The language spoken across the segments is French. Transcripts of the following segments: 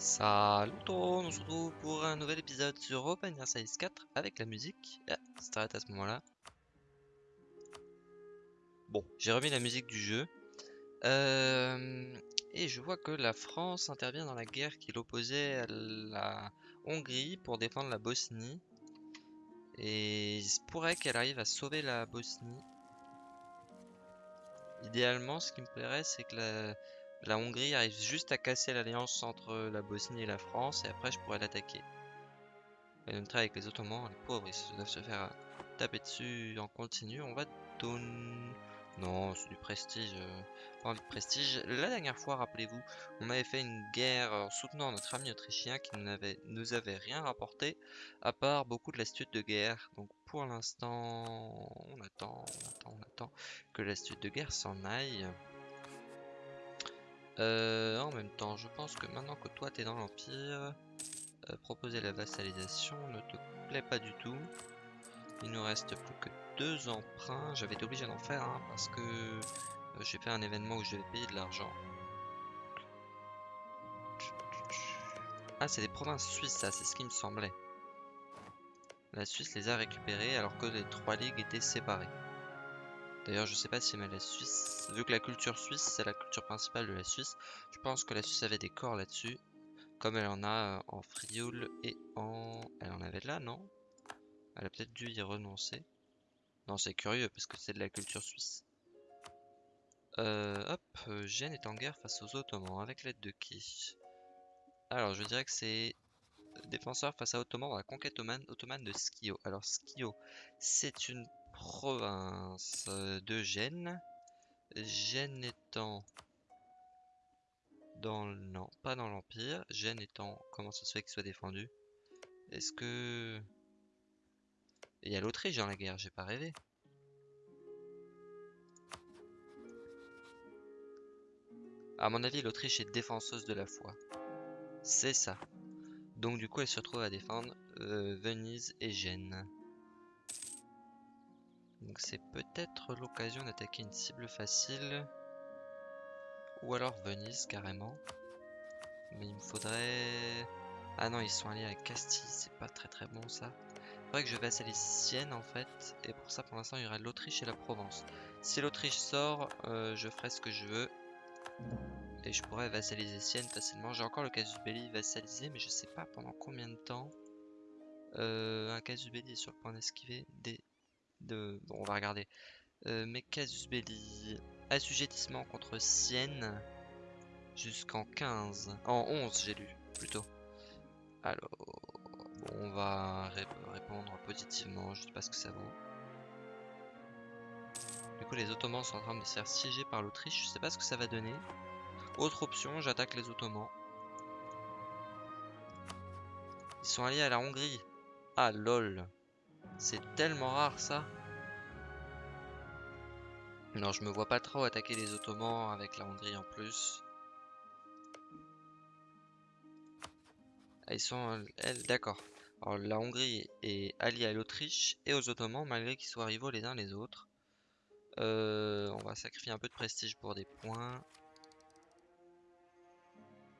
Salut tout le monde, on se retrouve pour un nouvel épisode sur Open Size 4 avec la musique. Ah, ça s'arrête à ce moment-là. Bon, j'ai remis la musique du jeu. Euh, et je vois que la France intervient dans la guerre qui l'opposait à la Hongrie pour défendre la Bosnie. Et il se pourrait qu'elle arrive à sauver la Bosnie. Idéalement, ce qui me plairait, c'est que la, la Hongrie arrive juste à casser l'alliance entre la Bosnie et la France, et après je pourrais l'attaquer. Et même avec les Ottomans, les pauvres, ils doivent se faire taper dessus en continu. On va donner... Non, c'est du prestige. Euh, pas de prestige. La dernière fois, rappelez-vous, on avait fait une guerre en soutenant notre ami autrichien qui nous avait, nous avait rien rapporté, à part beaucoup de l'astuce de guerre. Donc pour l'instant, on attend, on attend, on attend que l'astuce de guerre s'en aille. Euh, en même temps, je pense que maintenant que toi t'es dans l'Empire, euh, proposer la vassalisation ne te plaît pas du tout. Il nous reste plus que deux emprunts. J'avais été obligé d'en faire un parce que euh, j'ai fait un événement où je devais payer de l'argent. Ah, c'est des provinces suisses, ça, c'est ce qui me semblait. La Suisse les a récupérées alors que les trois ligues étaient séparées. D'ailleurs, je sais pas si mais la Suisse, vu que la culture suisse, c'est la culture principale de la Suisse, je pense que la Suisse avait des corps là-dessus, comme elle en a euh, en Frioul et en... Elle en avait là, non? Elle a peut-être dû y renoncer. Non, c'est curieux, parce que c'est de la culture suisse. Euh, hop, euh, Gênes est en guerre face aux Ottomans, avec l'aide de qui? Alors, je dirais que c'est défenseur face à Ottoman dans la conquête ottomane de Skio. Alors, Skio, c'est une province euh, de Gênes. Gênes étant dans. Non, pas dans l'Empire. Gênes étant... Comment ça se fait qu'il soit défendu? Est-ce que... Il y a l'Autriche dans la guerre, j'ai pas rêvé. À mon avis, l'Autriche est défenseuse de la foi. C'est ça. Donc du coup, elle se retrouve à défendre euh, Venise et Gênes. Donc c'est peut-être l'occasion d'attaquer une cible facile. Ou alors Venise carrément. Mais il me faudrait... Ah non, ils sont alliés avec Castille, c'est pas très très bon ça. Faudrait que je vassalise Sienne en fait. Et pour ça, pour l'instant, il y aura l'Autriche et la Provence. Si l'Autriche sort, euh, je ferai ce que je veux. Et je pourrais vassaliser Sienne facilement. J'ai encore le casus belli vassalisé, mais je sais pas pendant combien de temps. Euh, un casus belli est sur le point d'esquiver des de... Bon, on va regarder. Euh, belli. Assujettissement contre Sienne. Jusqu'en 15. En 11, j'ai lu, plutôt. Alors... On va répondre positivement. Je sais pas ce que ça vaut. Du coup, les Ottomans sont en train de se faire siéger par l'Autriche. Je sais pas ce que ça va donner. Autre option, j'attaque les Ottomans. Ils sont alliés à la Hongrie. Ah, lol. C'est tellement rare ça. Non, je me vois pas trop attaquer les Ottomans avec la Hongrie en plus. Ah, ils sont... Elle, d'accord. Alors la Hongrie est alliée à l'Autriche et aux Ottomans malgré qu'ils soient rivaux les uns les autres. Euh, on va sacrifier un peu de prestige pour des points.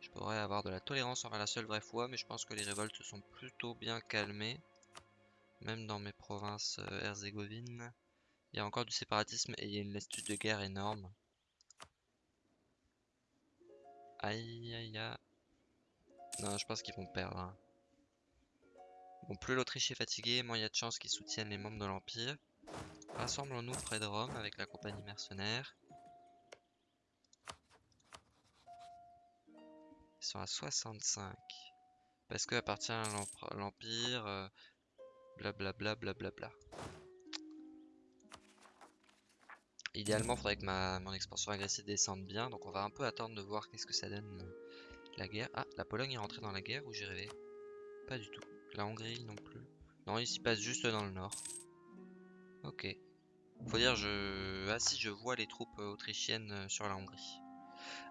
Je pourrais avoir de la tolérance envers la seule vraie foi, mais je pense que les révoltes se sont plutôt bien calmées. Même dans mes provinces euh, herzégovines, il y a encore du séparatisme et il y a une lassitude de guerre énorme. Aïe aïe aïe. Non, je pense qu'ils vont perdre. Hein. Bon, plus l'Autriche est fatiguée, moins il y a de chances qu'ils soutiennent les membres de l'Empire. Rassemblons-nous près de Rome avec la compagnie mercenaire. Ils sont à 65. Parce que appartient à l'Empire, euh, Blablabla, blablabla. Idéalement, il faudrait que ma, mon expansion agressive descende bien. Donc on va un peu attendre de voir qu'est-ce que ça donne euh, la guerre. Ah, la Pologne est rentrée dans la guerre ou j'ai rêvé Pas du tout. La Hongrie non plus. Non, il s'y passe juste dans le nord. Ok. Faut dire, je... Ah si, je vois les troupes euh, autrichiennes euh, sur la Hongrie.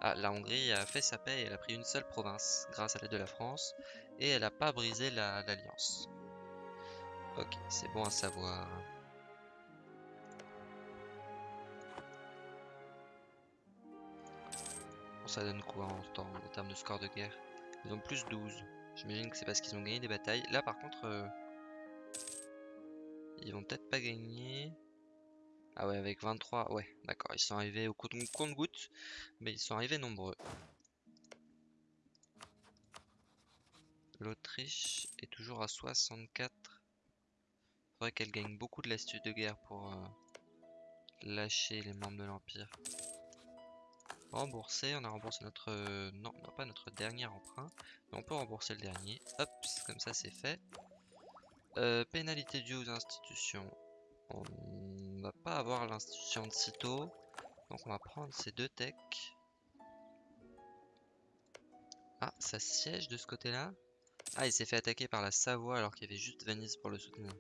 Ah, la Hongrie a fait sa paix et elle a pris une seule province grâce à l'aide de la France. Et elle n'a pas brisé l'alliance. Ok, c'est bon à savoir. Bon, ça donne quoi en, termes de score de guerre? Ils ont plus 12. J'imagine que c'est parce qu'ils ont gagné des batailles. Là par contre, euh, ils vont peut-être pas gagner. Ah ouais, avec 23, ouais, d'accord. Ils sont arrivés au compte-goutte, mais ils sont arrivés nombreux. L'Autriche est toujours à 64. Faudrait qu'elle gagne beaucoup de l'astuce de guerre pour euh, lâcher les membres de l'Empire. Rembourser, on a remboursé notre... Euh, non, pas notre dernier emprunt. Mais on peut rembourser le dernier. Hop, comme ça c'est fait. Euh, pénalité due aux institutions. On va pas avoir l'institution de sitôt. Donc on va prendre ces deux techs. Ah, ça siège de ce côté-là? Ah, il s'est fait attaquer par la Savoie alors qu'il y avait juste Venise pour le soutenir.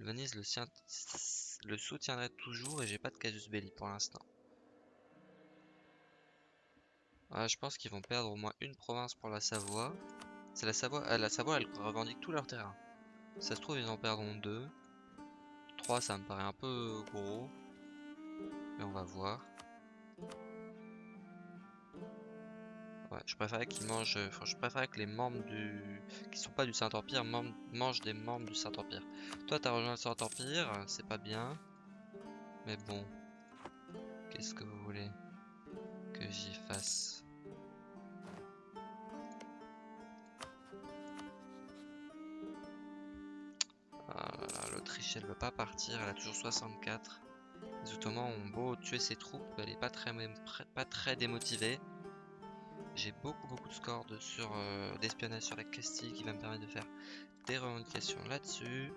Venise le, soutiendrait toujours et j'ai pas de casus belli pour l'instant. Ah, je pense qu'ils vont perdre au moins une province pour la Savoie. C'est la Savoie. Ah, la Savoie, elle revendique tout leur terrain. Ça se trouve, ils en perdront deux. Trois, ça me paraît un peu gros. Mais on va voir. Ouais, je préférais qu'ils mangent. je préférais que les membres du. qui sont pas du Saint-Empire mangent des membres du Saint-Empire. Toi, t'as rejoint le Saint-Empire, c'est pas bien. Mais bon. Qu'est-ce que vous voulez que j'y fasse? Ah L'Autriche, elle veut pas partir, elle a toujours 64. Les Ottomans ont beau tuer ses troupes, elle est pas très, pas très démotivée. J'ai beaucoup beaucoup de scores sur euh, d'espionnage sur la Castille qui va me permettre de faire des revendications là-dessus.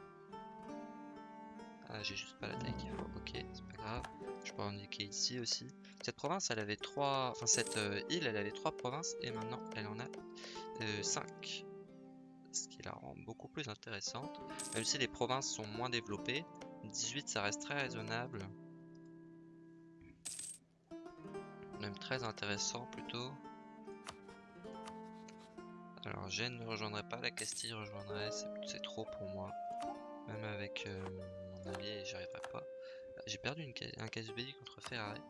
Ah, j'ai juste pas la taille qu'il faut. Ok, c'est pas grave. Je peux revendiquer ici aussi. Cette province, elle avait trois... Enfin, cette euh, île, elle avait trois provinces et maintenant, elle en a euh, cinq. Ce qui la rend beaucoup plus intéressante. Même si les provinces sont moins développées, 18, ça reste très raisonnable. Même très intéressant plutôt. Alors Gênes ne rejoindrait pas, la Castille rejoindrait, c'est trop pour moi. Même avec euh, mon allié, j'y arriverai pas. J'ai perdu une, un casus belli contre Ferrari.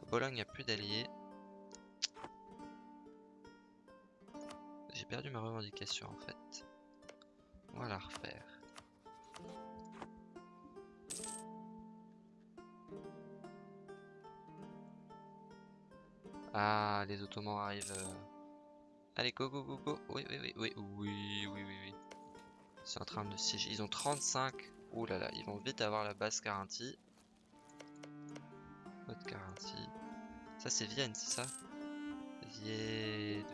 À Bologne, il n'y a plus d'alliés. J'ai perdu ma revendication en fait. On va la refaire. Ah, les Ottomans arrivent. Euh, Allez, go, go, go, go. Oui, oui, oui, oui, oui, oui, oui, oui. C'est en train de siéger. Ils ont 35. Ouh là là, ils vont vite avoir la base garantie. Haute garantie. Ça, c'est Vienne, c'est ça? Vienne.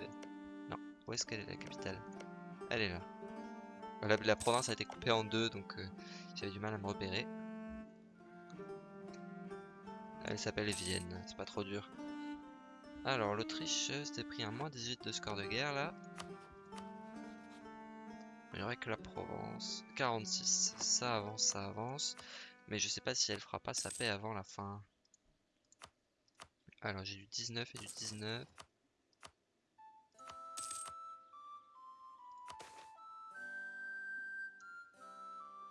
Non, où est-ce qu'elle est la capitale? Elle est là. La, province a été coupée en deux, donc euh, j'avais du mal à me repérer. Elle s'appelle Vienne, c'est pas trop dur. Alors, l'Autriche s'était pris un moins 18 de score de guerre là. Il y aurait que la Provence. 46. Ça avance, ça avance. Mais je sais pas si elle fera pas sa paix avant la fin. Alors, j'ai du 19 et du 19.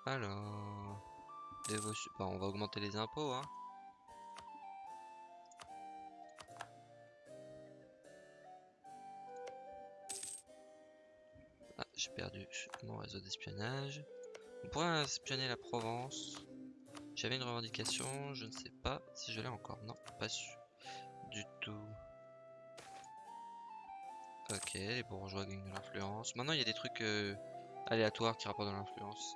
Alors... Bah, on va augmenter les impôts, hein. J'ai perdu mon réseau d'espionnage. On pourrait espionner la Provence. J'avais une revendication, je ne sais pas si je l'ai encore. Non, pas su du tout. Ok, les bourgeois gagnent de l'influence. Maintenant, il y a des trucs euh, aléatoires qui rapportent de l'influence.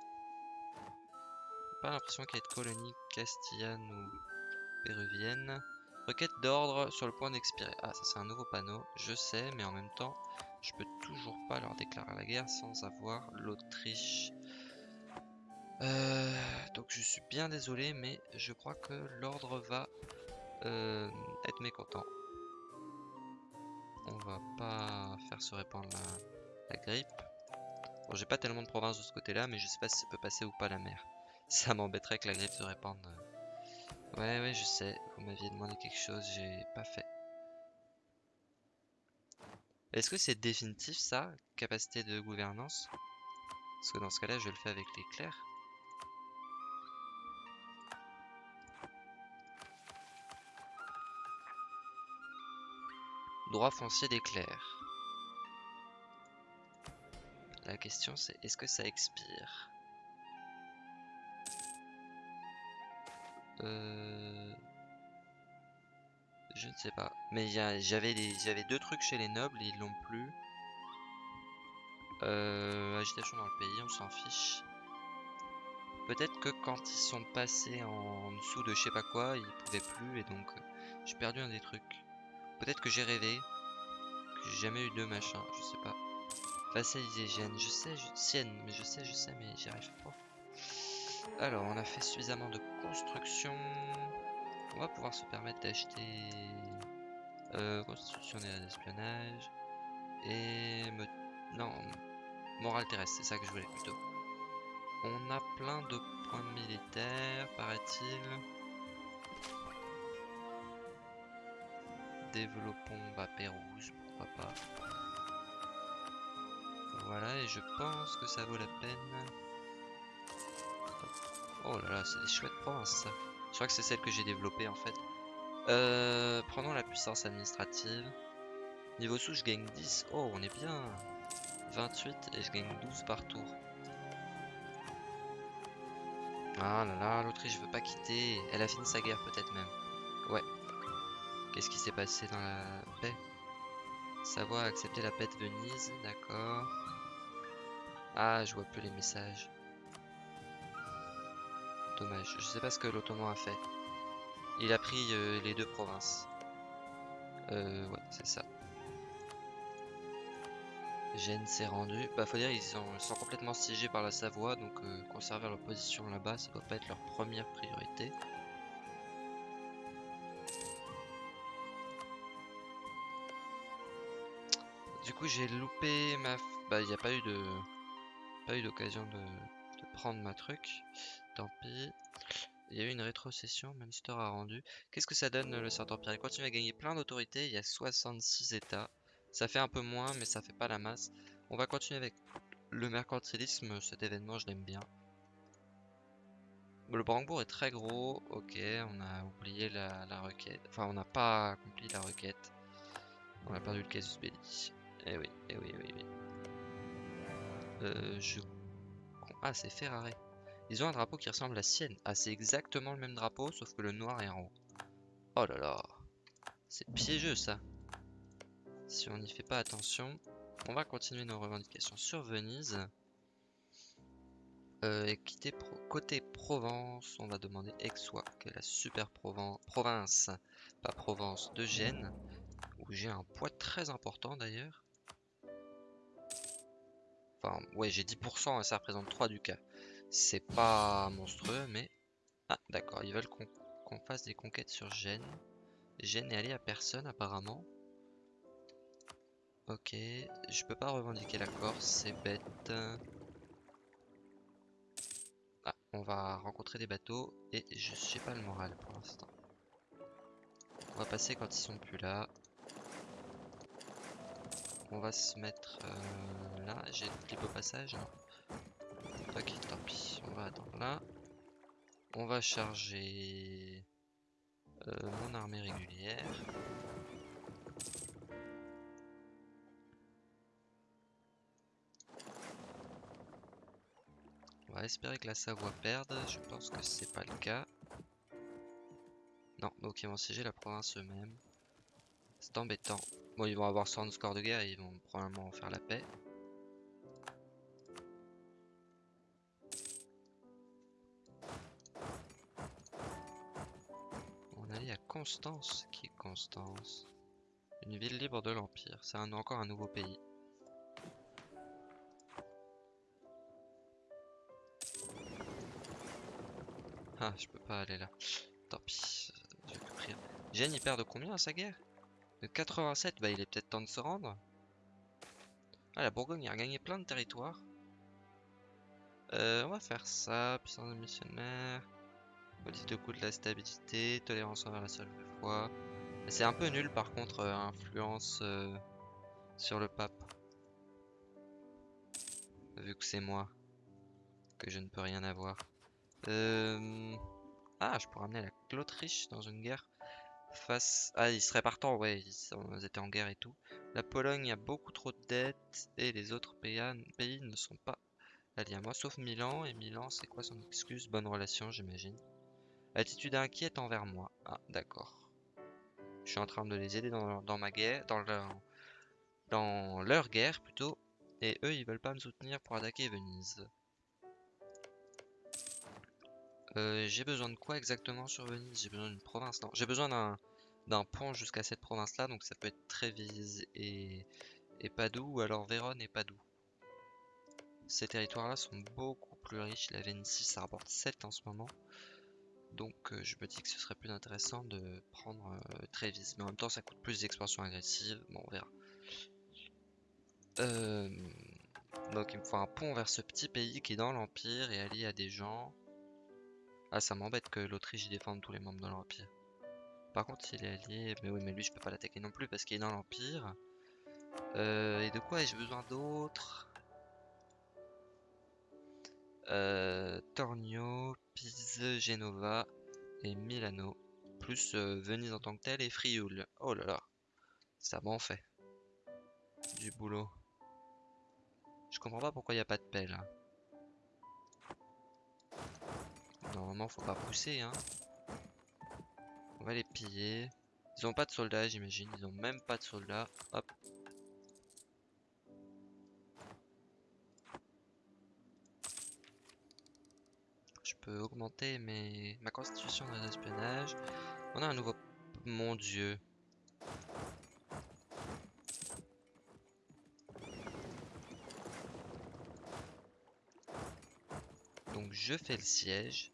Pas l'impression qu'il y ait de colonies castillanes ou péruviennes. Requête d'ordre sur le point d'expirer. Ah, ça c'est un nouveau panneau, je sais, mais en même temps, je peux toujours pas leur déclarer la guerre sans avoir l'Autriche. Euh, donc je suis bien désolé, mais je crois que l'ordre va euh, être mécontent. On va pas faire se répandre la, grippe. Bon, j'ai pas tellement de provinces de ce côté-là, mais je sais pas si ça peut passer ou pas la mer. Ça m'embêterait que la grippe se répande. Ouais, ouais, je sais. Vous m'aviez demandé quelque chose, j'ai pas fait. Est-ce que c'est définitif ça, capacité de gouvernance? Parce que dans ce cas-là, je le fais avec les clercs. Droit foncier d'éclair. La question c'est est-ce que ça expire? Euh... Je ne sais pas. Mais j'avais deux trucs chez les nobles et ils l'ont plus. Euh, agitation dans le pays, on s'en fiche. Peut-être que quand ils sont passés en dessous de je sais pas quoi, ils pouvaient plus et donc euh, j'ai perdu un des trucs. Peut-être que j'ai rêvé, que j'ai jamais eu de machin, je sais pas. Vassaliser Gênes, je sais, je... Sienne, mais je sais, je sais, mais j'y arrive pas. Alors, on a fait suffisamment de construction. On va pouvoir se permettre d'acheter euh, constitution d'espionnage et me... non morale terrestre, c'est ça que je voulais plutôt. On a plein de points militaires, paraît-il. Développons bah, Pérouse, pourquoi pas. Voilà, et je pense que ça vaut la peine. Oh là là, c'est des chouettes provinces ça. Je crois que c'est celle que j'ai développée en fait. Euh, prenons la puissance administrative. Niveau sous, je gagne 10. Oh, on est bien. 28 et je gagne 12 par tour. Ah là là, l'Autriche veut pas quitter. Elle a fini sa guerre peut-être même. Ouais. Qu'est-ce qui s'est passé dans la paix? Savoie a accepté la paix de Venise, d'accord. Ah, je vois plus les messages. Je sais pas ce que l'Ottoman a fait. Il a pris euh, les deux provinces. Euh, ouais, c'est ça. Gênes s'est rendu. Bah, faut dire, ils sont, sont, complètement siégés par la Savoie, donc euh, conserver leur position là-bas, ça doit pas être leur première priorité. Du coup, j'ai loupé ma. Bah, il n'y a pas eu de. Pas eu d'occasion de... de prendre ma truc. Tant pis. Il y a eu une rétrocession, Munster a rendu. Qu'est-ce que ça donne le Saint-Empire Il continue à gagner plein d'autorités, il y a 66 états. Ça fait un peu moins, mais ça fait pas la masse. On va continuer avec le mercantilisme, cet événement je l'aime bien. Le Brandebourg est très gros, ok, on a oublié la, requête. Enfin, on n'a pas accompli la requête. On a perdu le casus belli. Eh oui, eh oui, eh oui, oui. Euh. Ah, c'est Ferrari. Ils ont un drapeau qui ressemble à Sienne. Ah, c'est exactement le même drapeau, sauf que le noir est en haut. Oh là là. C'est piégeux, ça. Si on n'y fait pas attention. On va continuer nos revendications sur Venise. Euh, et quitter côté Provence, on va demander Aixois, qui est la super province, pas Provence, de Gênes, où j'ai un poids très important d'ailleurs. Enfin, ouais, j'ai 10% et ça représente 3 du cas. C'est pas monstrueux, mais... Ah, d'accord, ils veulent qu'on fasse des conquêtes sur Gênes. Gênes est allé à personne, apparemment. Ok, je peux pas revendiquer la Corse, c'est bête. Ah, on va rencontrer des bateaux et je sais pas le moral pour l'instant. On va passer quand ils sont plus là. On va se mettre euh, là. J'ai clip au passage, Ok, tant pis. On va attendre là. On va charger euh, mon armée régulière. On va espérer que la Savoie perde. Je pense que c'est pas le cas. Non, donc ils vont siéger la province eux-mêmes. C'est embêtant. Bon, ils vont avoir 100 score de guerre et ils vont probablement faire la paix. Constance. Qui est Constance? Une ville libre de l'Empire. C'est encore un nouveau pays. Ah, je peux pas aller là. Tant pis. Je vais prier. Gênes, il perd de combien à sa guerre? De 87 Bah, il est peut-être temps de se rendre. Ah, la Bourgogne a gagné plein de territoires. Euh, on va faire ça. Puissance de missionnaire. Politique de coût de la stabilité, tolérance envers la seule foi. C'est un peu nul par contre, euh, influence euh, sur le pape. Vu que c'est moi, que je ne peux rien avoir. Euh... Ah, je pourrais amener l'Autriche dans une guerre. face... Ah, ils seraient partants, ouais, ils, étaient en guerre et tout. La Pologne a beaucoup trop de dettes et les autres pays ne sont pas alliés à moi, sauf Milan. Et Milan, c'est quoi son excuse? Bonne relation, j'imagine. Attitude inquiète envers moi. Ah, d'accord. Je suis en train de les aider dans, dans ma guerre, dans leur, dans leur guerre plutôt. Et eux, ils veulent pas me soutenir pour attaquer Venise. Euh, j'ai besoin de quoi exactement sur Venise? J'ai besoin d'une province, non J'ai besoin d'un pont jusqu'à cette province-là, donc ça peut être Trévise et, Padoue, ou alors Vérone et Padoue. Ces territoires-là sont beaucoup plus riches. La Vénétie, ça rapporte 7 en ce moment. Donc euh, je me dis que ce serait plus intéressant de prendre euh, Trévise. Mais en même temps, ça coûte plus d'expansion agressive. Bon, on verra. Euh, donc il me faut un pont vers ce petit pays qui est dans l'Empire et allié à des gens. Ah, ça m'embête que l'Autriche défende tous les membres de l'Empire. Par contre, s'il est allié... Mais oui, mais lui, je peux pas l'attaquer non plus parce qu'il est dans l'Empire. Et de quoi ai-je besoin d'autre? Euh, Tornio, Pise, Genova et Milano. Plus euh, Venise en tant que tel et Frioul. Oh là là. Ça m'en fait. Du boulot. Je comprends pas pourquoi il a pas de pelle. Hein. Normalement, faut pas pousser, hein. On va les piller. Ils ont pas de soldats, j'imagine. Ils ont même pas de soldats. Hop. Peux augmenter mes... ma constitution de espionnage. On a un nouveau... Mon dieu. Donc je fais le siège.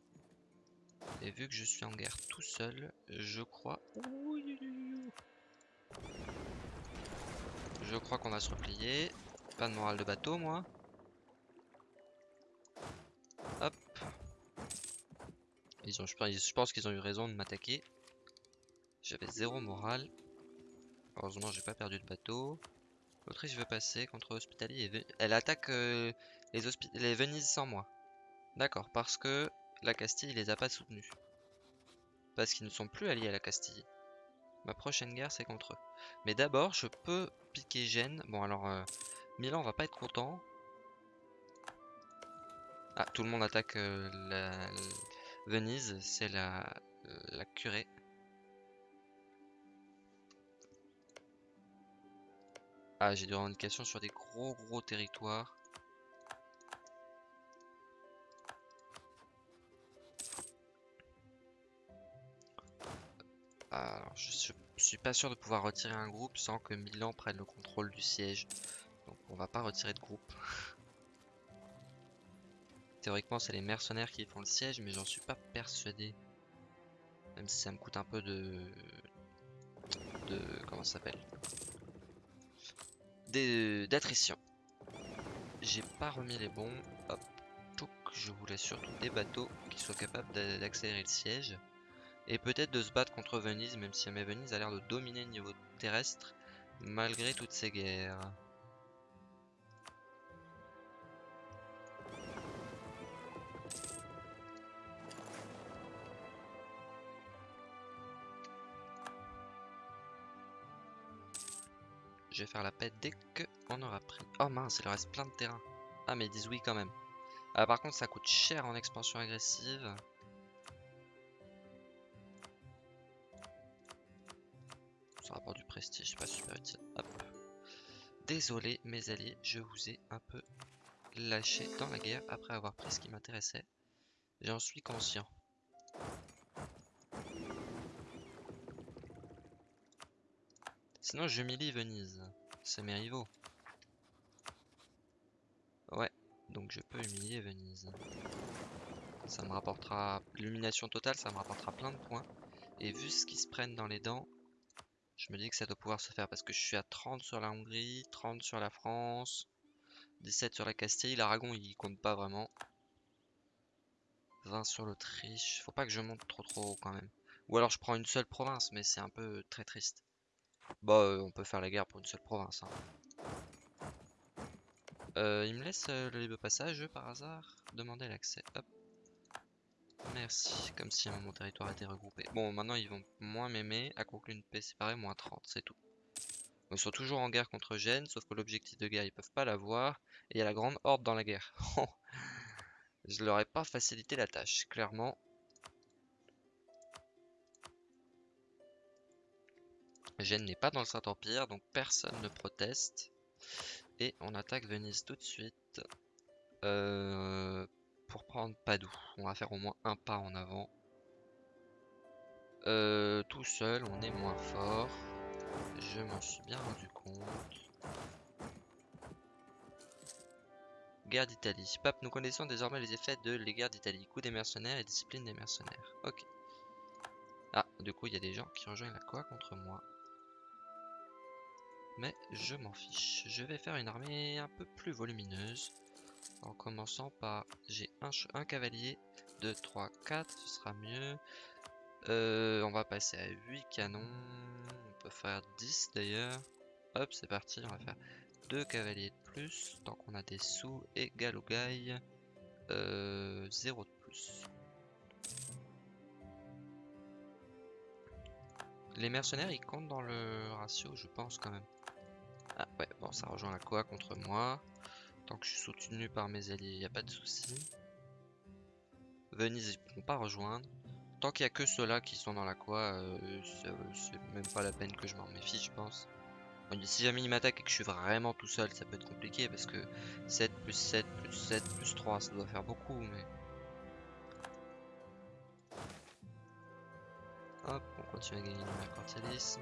Et vu que je suis en guerre tout seul, je crois... Je crois qu'on va se replier. Pas de morale de bateau, moi. Ils ont, je pense qu'ils ont eu raison de m'attaquer. J'avais zéro morale. Heureusement, j'ai pas perdu de bateau. L'Autriche veut passer contre Hospitalier. Elle attaque euh, les, les Venise sans moi. D'accord, parce que la Castille les a pas soutenus. Parce qu'ils ne sont plus alliés à la Castille. Ma prochaine guerre, c'est contre eux. Mais d'abord, je peux piquer Gênes. Bon, alors, euh, Milan va pas être content. Ah, tout le monde attaque euh, la, Venise, c'est la, la curée. Ah, j'ai des revendications sur des gros gros territoires. Alors, je, suis pas sûr de pouvoir retirer un groupe sans que Milan prenne le contrôle du siège. Donc on va pas retirer de groupe. Théoriquement c'est les mercenaires qui font le siège mais j'en suis pas persuadé. Même si ça me coûte un peu de... De... Comment ça s'appelle? D'attrition. J'ai pas remis les bons. Hop. Je voulais surtout des bateaux qui soient capables d'accélérer le siège. Et peut-être de se battre contre Venise, même si Venise a l'air de dominer le niveau terrestre, malgré toutes ces guerres. Je vais faire la paix dès qu'on aura pris. Oh mince, il leur reste plein de terrain. Ah mais ils disent oui quand même. Ah, par contre ça coûte cher en expansion agressive. rapport du prestige, pas super utile. Désolé mes alliés, je vous ai un peu lâché dans la guerre après avoir pris ce qui m'intéressait. J'en suis conscient. Sinon je m'humilie Venise. C'est mes rivaux. Ouais, donc je peux humilier Venise. Ça me rapportera... L'illumination totale, ça me rapportera plein de points. Et vu ce qu'ils se prennent dans les dents, je me dis que ça doit pouvoir se faire parce que je suis à 30 sur la Hongrie, 30 sur la France, 17 sur la Castille. L'Aragon il compte pas vraiment. 20 sur l'Autriche. Faut pas que je monte trop trop haut quand même. Ou alors je prends une seule province, mais c'est un peu très triste. Bah, euh, on peut faire la guerre pour une seule province. Hein. Euh, il me laisse euh, le libre passage par hasard? Demander l'accès. Merci, comme si mon territoire était regroupé. Bon, maintenant ils vont moins m'aimer. À conclure une paix séparée, moins 30, c'est tout. Ils sont toujours en guerre contre Gênes, sauf que l'objectif de guerre, ils peuvent pas l'avoir. Et il y a la grande horde dans la guerre. Je leur ai pas facilité la tâche, clairement. Gênes n'est pas dans le Saint-Empire, donc personne ne proteste. Et on attaque Venise tout de suite. Euh, pour prendre Padoue. On va faire au moins un pas en avant. Euh, tout seul, on est moins fort. Je m'en suis bien rendu compte. Guerre d'Italie. Pape, nous connaissons désormais les effets de les guerres d'Italie. Coup des mercenaires et discipline des mercenaires. Ok. Ah, du coup, il y a des gens qui rejoignent la quoi contre moi. Mais je m'en fiche. Je vais faire une armée un peu plus volumineuse. En commençant par... J'ai un, cavalier. 2, 3, 4. Ce sera mieux. Euh, on va passer à 8 canons. On peut faire 10 d'ailleurs. Hop, c'est parti. On va faire 2 cavaliers de plus. Tant qu'on a des sous. Et galougaille. Euh, 0 de plus. Les mercenaires, ils comptent dans le ratio, je pense quand même. Ah ouais, bon, ça rejoint la quoi contre moi. Tant que je suis soutenu par mes alliés, il n'y a pas de souci. Venise, ils ne pourront pas rejoindre. Tant qu'il n'y a que ceux-là qui sont dans la quoi, euh, c'est même pas la peine que je m'en méfie, je pense. si jamais ils m'attaquent et que je suis vraiment tout seul, ça peut être compliqué parce que 7 plus 7 plus 7 plus 3, ça doit faire beaucoup, mais... Hop, on continue à gagner le mercantilisme.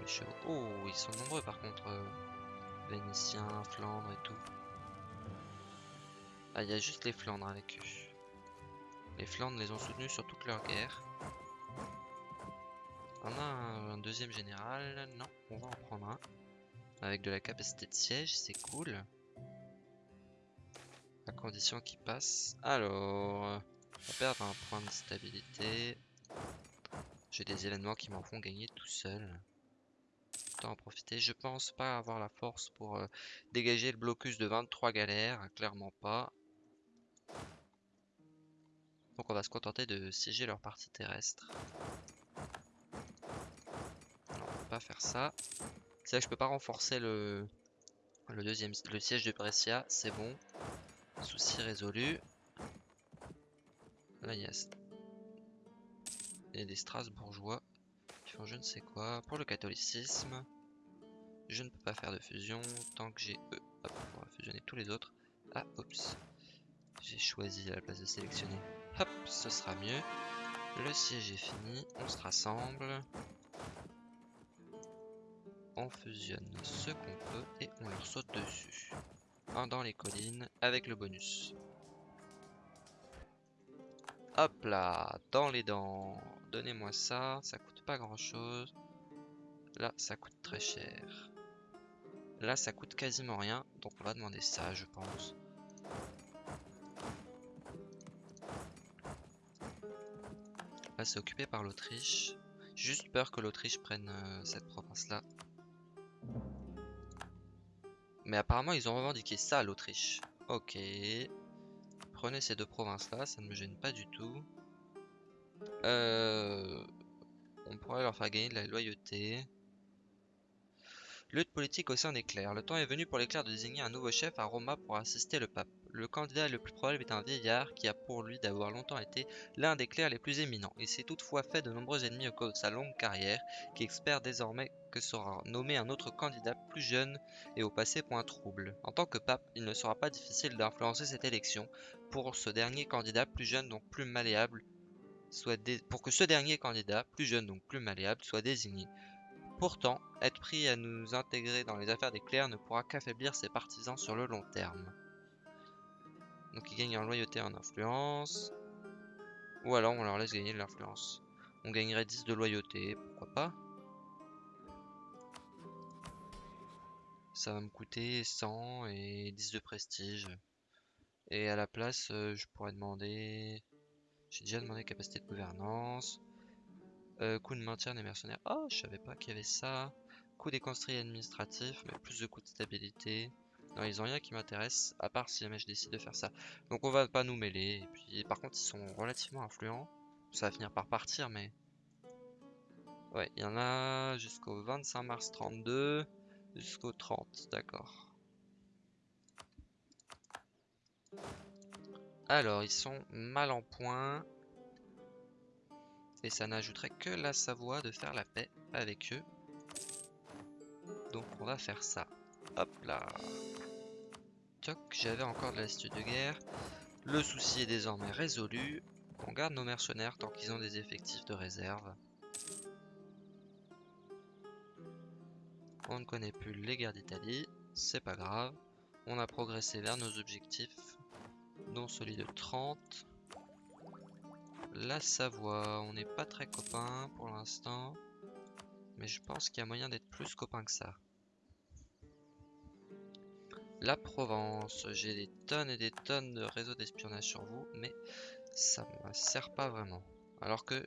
Les chevaux. Oh, ils sont nombreux par contre. Euh, Vénitiens, Flandre et tout. Ah, il y a juste les Flandres avec eux. Les Flandres les ont soutenus sur toute leur guerre. On a un, deuxième général. Non, on va en prendre un. Avec de la capacité de siège, c'est cool. À condition qu'il passe. Alors, on va perdre un point de stabilité. J'ai des événements qui m'en font gagner tout seul. En profiter. Je pense pas avoir la force pour euh, dégager le blocus de 23 galères. Clairement pas. Donc on va se contenter de siéger leur partie terrestre. Non, on peut pas faire ça. C'est là que je peux pas renforcer le, le deuxième le siège de Brescia. C'est bon. Souci résolu. Là, il y a, il y a des Strasbourgeois je ne sais quoi. Pour le catholicisme, je ne peux pas faire de fusion tant que j'ai eux. Hop, on va fusionner tous les autres. Ah, oups. J'ai choisi à la place de sélectionner Hop, ce sera mieux. Le siège est fini, on se rassemble. On fusionne ce qu'on peut et on leur saute dessus. Un dans les collines avec le bonus. Hop là, dans les dents. Donnez-moi ça, ça coûte pas grand chose. Là, ça coûte très cher. Là, ça coûte quasiment rien, donc on va demander ça, je pense. Là, c'est occupé par l'Autriche. Juste peur que l'Autriche prenne euh, cette province-là. Mais apparemment, ils ont revendiqué ça, l'Autriche. Ok. Prenez ces deux provinces-là, ça ne me gêne pas du tout. Euh, on pourrait leur faire gagner de la loyauté. Lutte politique au sein des clercs. Le temps est venu pour les clercs de désigner un nouveau chef à Roma pour assister le pape. Le candidat le plus probable est un vieillard qui a pour lui d'avoir longtemps été l'un des clercs les plus éminents. Il s'est toutefois fait de nombreux ennemis au cours de sa longue carrière, qui espère désormais que sera nommé un autre candidat plus jeune et au passé point trouble. En tant que pape, il ne sera pas difficile d'influencer cette élection pour ce dernier candidat plus jeune donc plus malléable soit pour que ce dernier candidat, plus jeune donc plus malléable, soit désigné. Pourtant, être pris à nous intégrer dans les affaires des clercs ne pourra qu'affaiblir ses partisans sur le long terme. Donc ils gagnent en loyauté et en influence. Ou alors on leur laisse gagner de l'influence. On gagnerait 10 de loyauté, pourquoi pas. Ça va me coûter 100 et 10 de prestige. Et à la place, euh, je pourrais demander... J'ai déjà demandé capacité de gouvernance. Euh, coût de maintien des mercenaires. Oh, je savais pas qu'il y avait ça. Coût des construits administratifs, mais plus de coûts de stabilité. Non, ils ont rien qui m'intéresse, à part si jamais je décide de faire ça. Donc on va pas nous mêler. Et puis par contre, ils sont relativement influents. Ça va finir par partir, mais... Ouais, il y en a jusqu'au 25 mars 32, jusqu'au 30, d'accord. Alors, ils sont mal en point. Et ça n'ajouterait que la Savoie de faire la paix avec eux. Donc on va faire ça. Hop là. Toc, j'avais encore de l'astuce de guerre. Le souci est désormais résolu. On garde nos mercenaires tant qu'ils ont des effectifs de réserve. On ne connaît plus les guerres d'Italie. C'est pas grave. On a progressé vers nos objectifs. Dont celui de 30. La Savoie, on n'est pas très copains pour l'instant. Mais je pense qu'il y a moyen d'être plus copains que ça. La Provence, j'ai des tonnes et des tonnes de réseaux d'espionnage sur vous, mais ça me sert pas vraiment. Alors que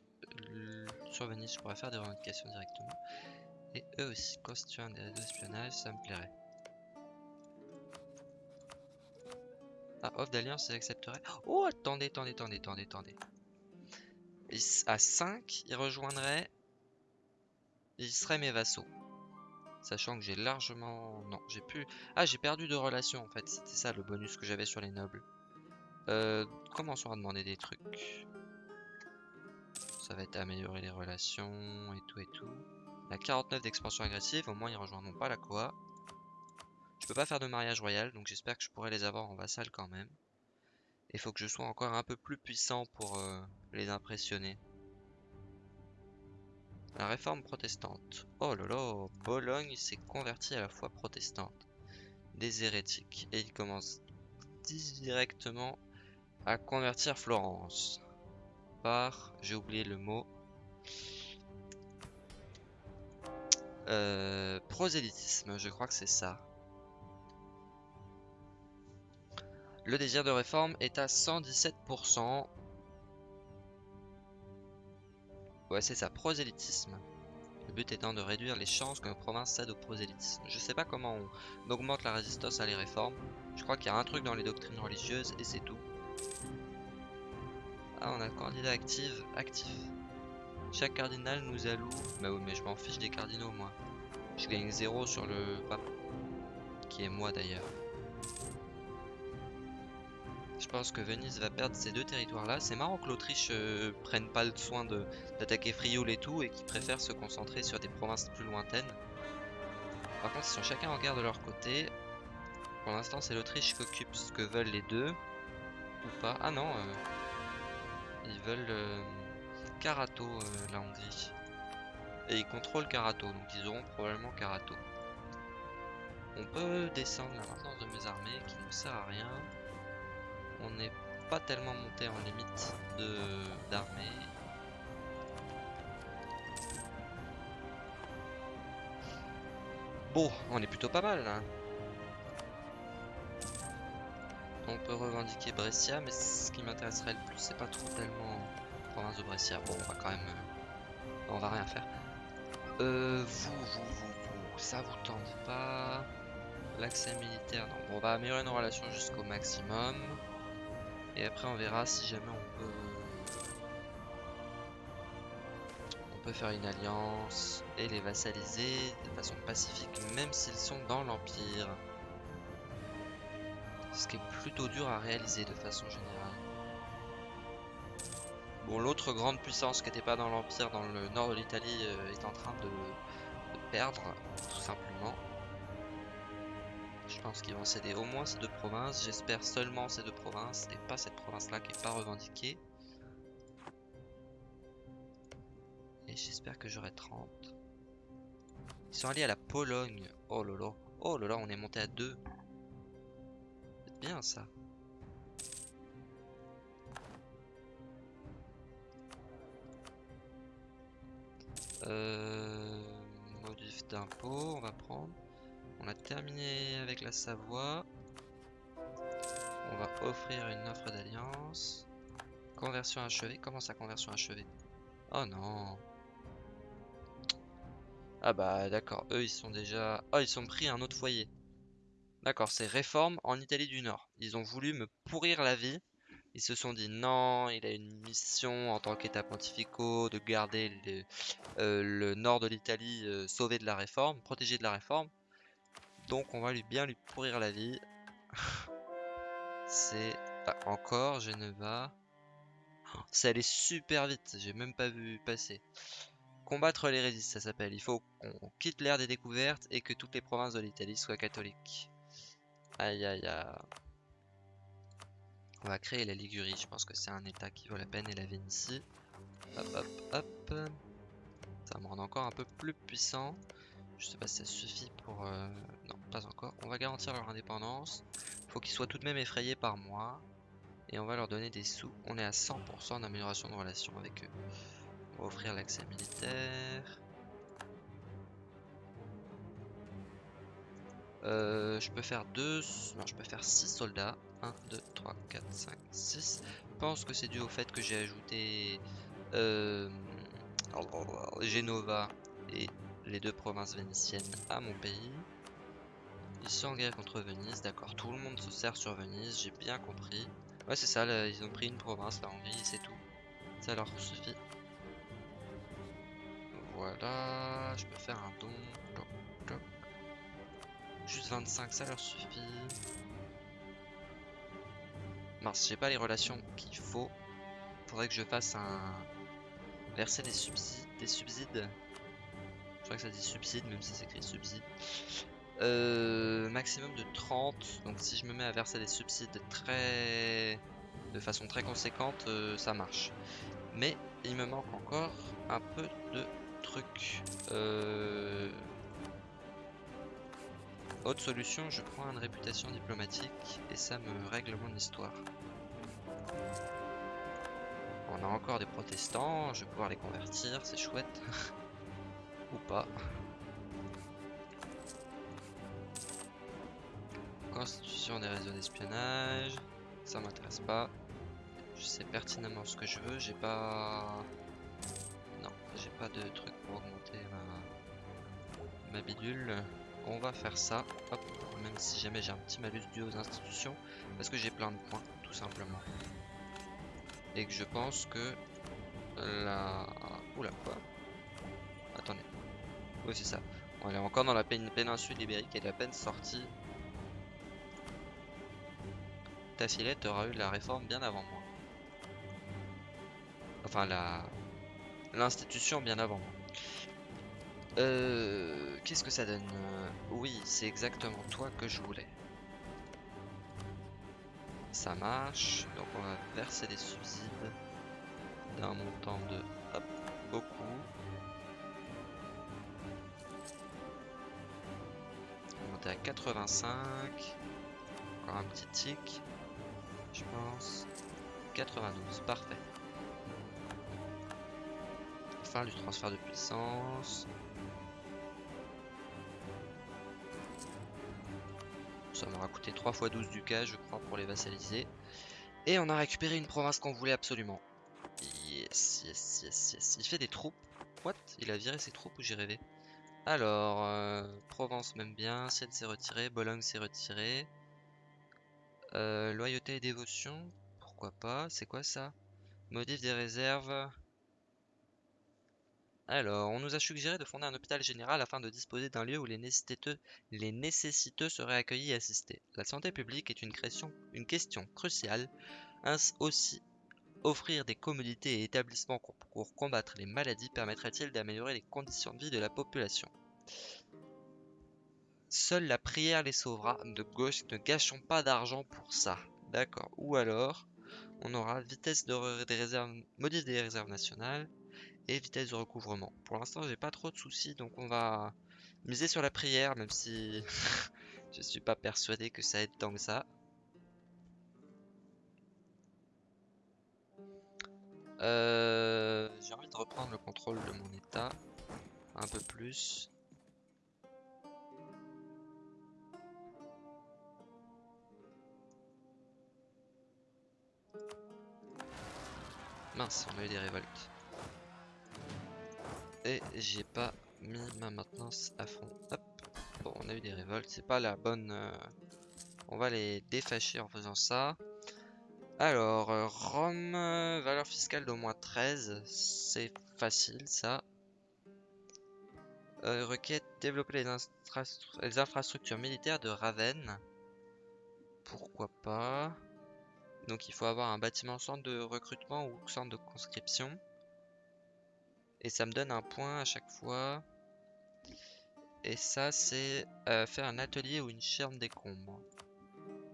sur Venise, je pourrais faire des revendications directement. Et eux aussi, constituant des réseaux d'espionnage, ça me plairait. Ah, offre d'alliance, ils accepteraient. Oh, attendez, attendez, attendez, attendez, attendez. à 5, ils rejoindraient. Ils seraient mes vassaux. Sachant que j'ai largement... Non, j'ai plus... Ah, j'ai perdu de relations, en fait. C'était ça, le bonus que j'avais sur les nobles. Euh, commençons à demander des trucs? Ça va être améliorer les relations et tout et tout. La 49 d'expansion agressive, au moins ils rejoindront pas la Koa. Peux pas faire de mariage royal, donc j'espère que je pourrai les avoir en vassal quand même. Il faut que je sois encore un peu plus puissant pour euh, les impressionner. La réforme protestante. Oh là là, Bologne s'est converti à la foi protestante. Des hérétiques. Et il commence directement à convertir Florence. Par, j'ai oublié le mot, euh, prosélytisme, je crois que c'est ça. Le désir de réforme est à 117%. Ouais, c'est ça, prosélytisme. Le but étant de réduire les chances que nos provinces cèdent au prosélytisme. Je sais pas comment on augmente la résistance à les réformes. Je crois qu'il y a un truc dans les doctrines religieuses et c'est tout. Ah, on a le candidat actif. actif. Chaque cardinal nous alloue. Bah oui, mais je m'en fiche des cardinaux, moi. Je gagne 0 sur le pape. Qui est moi d'ailleurs. Je pense que Venise va perdre ces deux territoires-là. C'est marrant que l'Autriche euh, prenne pas le soin d'attaquer Frioul et tout et qui préfère se concentrer sur des provinces plus lointaines. Par contre, ils sont chacun en guerre de leur côté. Pour l'instant, c'est l'Autriche qui occupe ce que veulent les deux. Ou pas. Ah non, euh, ils veulent euh, Karato, la Hongrie. Et ils contrôlent Karato, donc ils auront probablement Karato. On peut descendre la maintenance de mes armées qui ne sert à rien on n'est pas tellement monté en limite d'armée. Bon, on est plutôt pas mal là. On peut revendiquer Brescia, mais ce qui m'intéresserait le plus, c'est pas trop tellement province de Brescia. Bon, on va quand même... Euh, on va rien faire. Euh, vous, vous, vous, vous, ça vous tente pas L'accès militaire, non. Bon, on va améliorer nos relations jusqu'au maximum. Et après on verra si jamais on peut... On peut faire une alliance et les vassaliser de façon pacifique même s'ils sont dans l'Empire. Ce qui est plutôt dur à réaliser de façon générale. Bon, l'autre grande puissance qui n'était pas dans l'Empire, dans le nord de l'Italie, euh, est en train de perdre, tout simplement. Je pense qu'ils vont céder au moins ces deux provinces. J'espère seulement ces deux provinces et pas cette province-là qui n'est pas revendiquée. Et j'espère que j'aurai 30. Ils sont alliés à la Pologne. Oh là. Oh là, on est monté à 2. C'est bien ça. Euh, modif d'impôt, on va prendre. On a terminé avec la Savoie. On va offrir une offre d'alliance. Conversion achevée. Comment ça, conversion achevée? Oh non. Ah bah d'accord, eux ils sont déjà... Oh ils sont pris un autre foyer. D'accord, c'est réforme en Italie du Nord. Ils ont voulu me pourrir la vie. Ils se sont dit non, il a une mission en tant qu'État pontificaux de garder le, euh, le nord de l'Italie euh, sauvé de la réforme, protégé de la réforme. Donc on va lui bien lui pourrir la vie. c'est ah, encore Geneva. Ça allait super vite, j'ai même pas vu passer. Combattre les résistes, ça s'appelle. Il faut qu'on quitte l'ère des découvertes et que toutes les provinces de l'Italie soient catholiques. Aïe aïe aïe. On va créer la Ligurie, je pense que c'est un état qui vaut la peine et la Vénétie. Hop hop hop. Ça me rendre encore un peu plus puissant. Je sais pas si ça suffit pour... Euh, non, pas encore. On va garantir leur indépendance. Faut qu'ils soient tout de même effrayés par moi. Et on va leur donner des sous. On est à 100% d'amélioration de relations avec eux. On va offrir l'accès militaire. Euh, je peux faire deux... Non, je peux faire 6 soldats. 1, 2, 3, 4, 5, 6. Je pense que c'est dû au fait que j'ai ajouté euh, Genova et les deux provinces vénitiennes à mon pays. Ils sont en guerre contre Venise, d'accord. Tout le monde se sert sur Venise, j'ai bien compris. Ouais, c'est ça, ils ont pris une province, la Hongrie, c'est tout. Ça leur suffit. Voilà, je peux faire un don. Juste 25, ça leur suffit. Mars, j'ai pas les relations qu'il faut. Faudrait que je fasse un... Verser des subsides. Des subsides. Crois que ça dit subside, même si c'est écrit subside. Euh, maximum de 30. Donc si je me mets à verser des subsides très... De façon très conséquente, euh, ça marche. Mais il me manque encore un peu de trucs. Euh... Autre solution, je prends une réputation diplomatique et ça me règle mon histoire. On a encore des protestants, je vais pouvoir les convertir, c'est chouette. Ou pas. Constitution des réseaux d'espionnage, ça m'intéresse pas. Je sais pertinemment ce que je veux, j'ai pas... Non, j'ai pas de truc pour augmenter ma, ma bidule on va faire ça, hop, même si jamais j'ai un petit malus dû aux institutions, parce que j'ai plein de points, tout simplement. Et que je pense que la... Oula, quoi? Attendez. C'est ça. On est encore dans la péninsule ibérique et la peine sortie. Ta filette aura eu la réforme bien avant moi. Enfin, la... L'institution bien avant moi. Euh, Qu'est-ce que ça donne euh, Oui, c'est exactement toi que je voulais. Ça marche. Donc on va verser des subsides d'un montant de hop, beaucoup. À 85. Encore un petit tic. Je pense. 92, parfait. Fin du transfert de puissance. Ça m'aura coûté 3 fois 12 du cas, je crois, pour les vassaliser. Et on a récupéré une province qu'on voulait absolument. Yes, yes, yes, yes. Il fait des troupes. What? Il a viré ses troupes ou j'ai rêvé? Alors, euh, Provence même bien, Sienne s'est retiré, Bologne s'est retiré. Euh, loyauté et dévotion, pourquoi pas C'est quoi ça? Modif des réserves. Alors, on nous a suggéré de fonder un hôpital général afin de disposer d'un lieu où les nécessiteux, seraient accueillis et assistés. La santé publique est une, une question cruciale. Ainsi aussi, offrir des commodités et établissements pour combattre les maladies permettrait-il d'améliorer les conditions de vie de la population? Seule la prière les sauvera. De gauche, ne gâchons pas d'argent pour ça. D'accord. Ou alors, on aura vitesse de des réserves, modif des réserves nationales, et vitesse de recouvrement. Pour l'instant, j'ai pas trop de soucis, donc on va miser sur la prière, même si je suis pas persuadé que ça aide tant que ça. Euh, j'ai envie de reprendre le contrôle de mon état un peu plus. Mince, on a eu des révoltes. Et j'ai pas mis ma maintenance à fond. Hop. Bon, on a eu des révoltes. C'est pas la bonne, euh, On va les défâcher en faisant ça. Alors, euh, Rome, euh, valeur fiscale d'au moins 13, c'est facile ça. Requête, développer les, infrastructures militaires de Ravenne. Pourquoi pas? Donc il faut avoir un bâtiment centre de recrutement ou centre de conscription. Et ça me donne un point à chaque fois. Et ça, c'est euh, faire un atelier ou une chaîne décombres.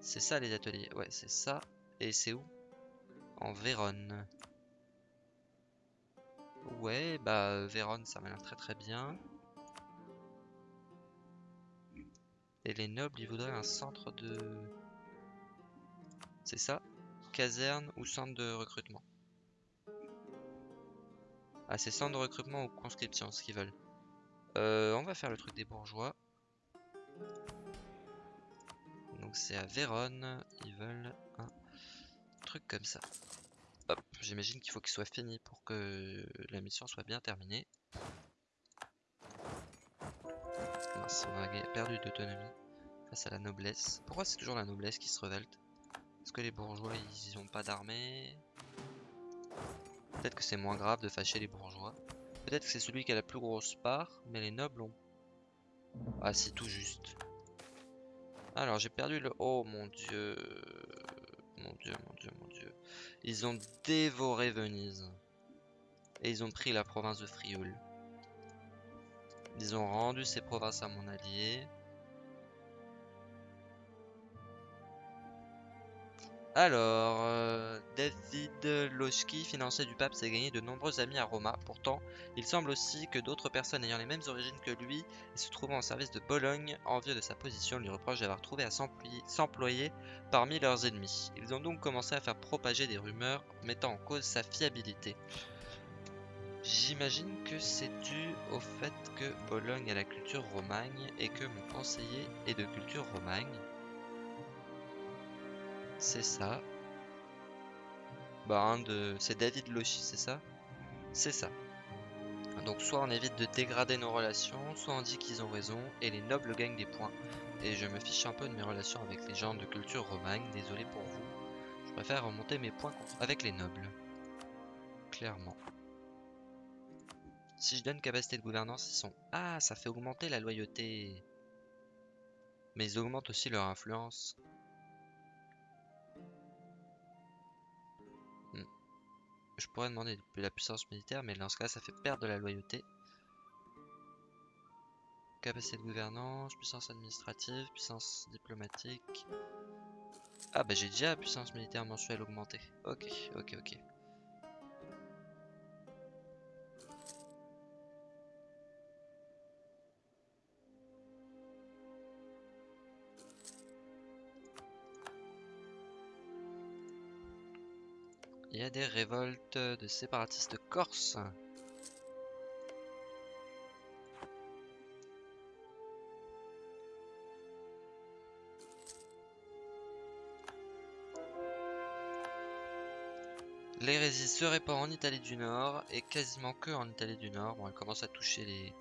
C'est ça les ateliers. Ouais, c'est ça. Et c'est où? En Vérone. Ouais, bah Vérone, ça m'a l'air très très bien. Et les nobles, ils voudraient un centre de... C'est ça? Caserne ou centre de recrutement Ah, c'est centre de recrutement ou conscription, ce qu'ils veulent. Euh, on va faire le truc des bourgeois. Donc c'est à Vérone. Ils veulent un truc comme ça. Hop, j'imagine qu'il faut qu'il soit fini pour que la mission soit bien terminée. on a perdu d'autonomie face à la noblesse. Pourquoi c'est toujours la noblesse qui se révolte? Est-ce que les bourgeois ils ont pas d'armée? Peut-être que c'est moins grave de fâcher les bourgeois. Peut-être que c'est celui qui a la plus grosse part, mais les nobles ont... Ah, c'est tout juste. Alors, j'ai perdu le... Oh, mon dieu. Mon dieu, mon dieu, mon dieu. Ils ont dévoré Venise. Et ils ont pris la province de Frioul. Ils ont rendu ces provinces à mon allié. Alors, euh, David Loschki, financier du pape, s'est gagné de nombreux amis à Roma. Pourtant, il semble aussi que d'autres personnes ayant les mêmes origines que lui et se trouvant en service de Bologne, envieux de sa position, lui reprochent d'avoir trouvé à s'employer parmi leurs ennemis. Ils ont donc commencé à faire propager des rumeurs mettant en cause sa fiabilité. J'imagine que c'est dû au fait que Bologne a la culture romagne et que mon conseiller est de culture romagne. C'est ça. Bah, un de... C'est David Lochi, c'est ça? C'est ça. Donc soit on évite de dégrader nos relations, soit on dit qu'ils ont raison et les nobles gagnent des points. Et je me fiche un peu de mes relations avec les gens de culture romagne, désolé pour vous. Je préfère remonter mes points avec les nobles. Clairement. Si je donne capacité de gouvernance, ils sont... Ah, ça fait augmenter la loyauté. Mais ils augmentent aussi leur influence. Je pourrais demander de la puissance militaire, mais dans ce cas, ça fait perdre de la loyauté. Capacité de gouvernance, puissance administrative, puissance diplomatique. Ah bah j'ai déjà puissance militaire mensuelle augmentée. Ok, ok, ok. Il y a des révoltes de séparatistes corses. L'hérésie se répand en Italie du Nord et quasiment que en Italie du Nord. Bon, elle commence à toucher les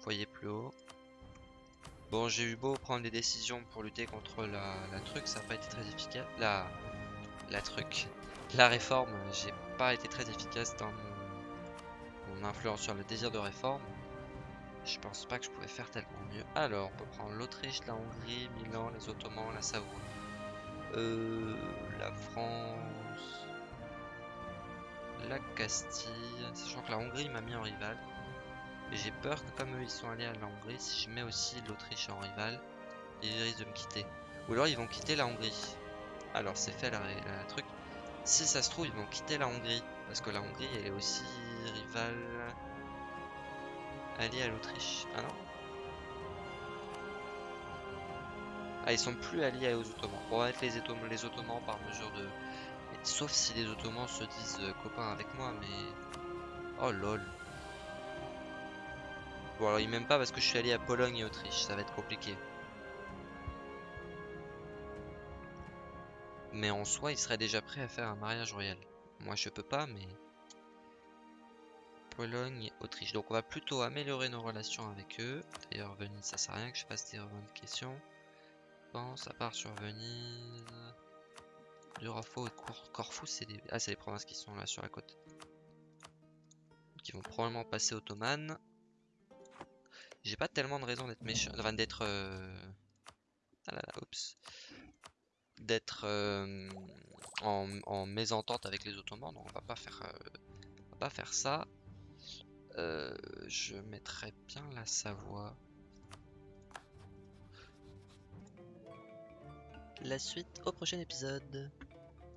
foyers plus hauts. Bon, j'ai eu beau prendre des décisions pour lutter contre la, la truc, ça n'a pas été très efficace. La, la truc la réforme, j'ai pas été très efficace dans mon, influence sur le désir de réforme. Je pense pas que je pouvais faire tellement mieux. Alors, on peut prendre l'Autriche, la Hongrie, Milan, les Ottomans, la Savoie. Euh, la France. La Castille. Sachant que la Hongrie m'a mis en rival. Et j'ai peur que comme eux ils sont allés à la Hongrie, si je mets aussi l'Autriche en rival, ils risquent de me quitter. Ou alors ils vont quitter la Hongrie. Alors c'est fait la, la truc. Si ça se trouve, ils vont quitter la Hongrie. Parce que la Hongrie, elle est aussi rivale alliée à l'Autriche. Ah non Ah, ils sont plus alliés aux Ottomans. On va mettre les, Ottomans, les Ottomans par mesure de... Sauf si les Ottomans se disent euh, copains avec moi, mais... Oh lol. Bon alors ils m'aiment pas parce que je suis allé à Pologne et Autriche, ça va être compliqué. Mais en soi, il serait déjà prêt à faire un mariage royal. Moi, je peux pas, mais... Pologne, Autriche. Donc, on va plutôt améliorer nos relations avec eux. D'ailleurs, Venise, ça sert à rien que je fasse des questions. pense, à part sur Venise. Durafo et Cor- Corfou, c'est des... Ah, c'est les provinces qui sont là sur la côte. Qui vont probablement passer ottomane. J'ai pas tellement de raison d'être méchant, enfin d'être... euh, Ah là là, oups. D'être euh, en, en mésentente avec les ottomans, donc on va pas faire, euh, va pas faire ça. Euh, je mettrais bien la Savoie. La suite au prochain épisode.